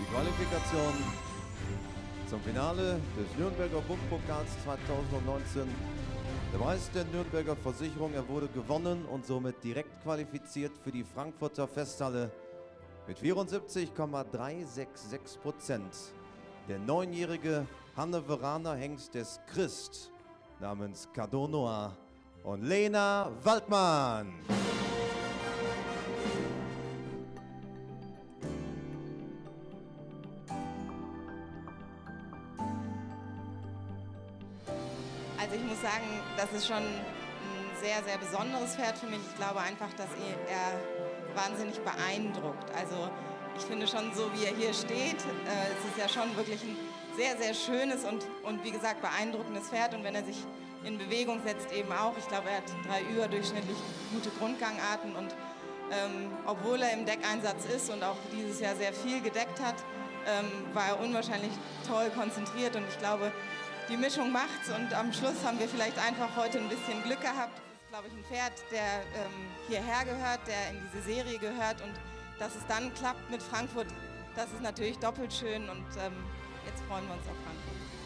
Die Qualifikation zum Finale des Nürnberger Bundpokals 2019. Der Preis der Nürnberger Versicherung, er wurde gewonnen und somit direkt qualifiziert für die Frankfurter Festhalle mit 74,366 Prozent. Der neunjährige Hanneveraner Hengst des Christ namens Cardonoa und Lena Waldmann. Also ich muss sagen, das ist schon ein sehr, sehr besonderes Pferd für mich. Ich glaube einfach, dass er wahnsinnig beeindruckt. Also ich finde schon so, wie er hier steht, äh, es ist ja schon wirklich ein sehr, sehr schönes und, und wie gesagt beeindruckendes Pferd. Und wenn er sich in Bewegung setzt eben auch. Ich glaube, er hat drei überdurchschnittlich gute Grundgangarten und ähm, obwohl er im Deckeinsatz ist und auch dieses Jahr sehr viel gedeckt hat, ähm, war er unwahrscheinlich toll konzentriert und ich glaube, die Mischung macht's und am Schluss haben wir vielleicht einfach heute ein bisschen Glück gehabt. Das ist, glaube ich, ein Pferd, der ähm, hierher gehört, der in diese Serie gehört und dass es dann klappt mit Frankfurt, das ist natürlich doppelt schön und ähm, jetzt freuen wir uns auf Frankfurt.